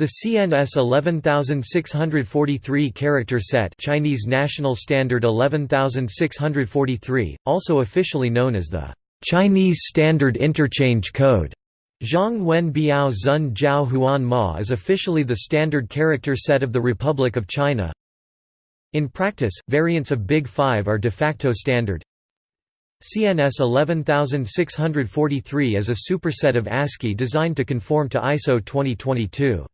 The CNS 11643 character set Chinese National Standard 11643, also officially known as the Chinese Standard Interchange Code. Zhang Wen Biao Zun Jiao Huan Ma is officially the standard character set of the Republic of China. In practice, variants of Big Five are de facto standard. CNS 11643 is a superset of ASCII designed to conform to ISO 2022.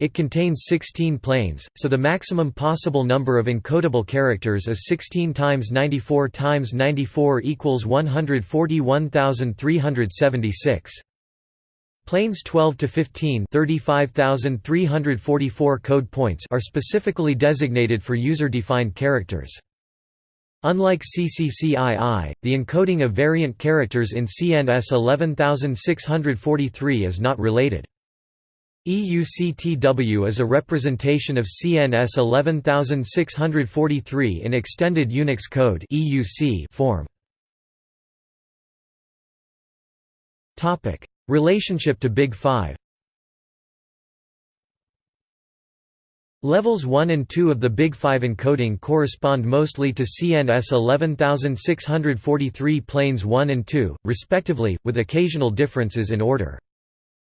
It contains 16 planes, so the maximum possible number of encodable characters is 16 times 94 times 94 equals 141,376. Planes 12 to 15 35344 code points are specifically designated for user-defined characters. Unlike CCCII, the encoding of variant characters in CNS 11643 is not related. EUCTW is a representation of CNS 11643 in Extended Unix Code form. Relationship to Big Five Levels 1 and 2 of the Big Five encoding correspond mostly to CNS 11643 planes 1 and 2, respectively, with occasional differences in order.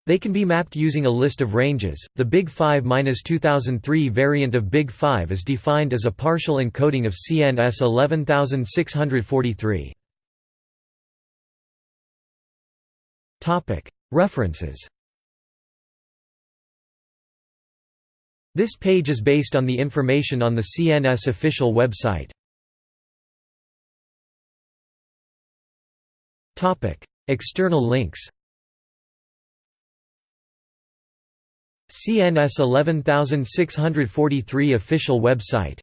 They can be mapped using a list of ranges. The Big 5-2003 variant of Big 5 is defined as a partial encoding of CNS 11643. Topic: References. This page is based on the information on the CNS official website. Topic: External links. CNS 11643 official website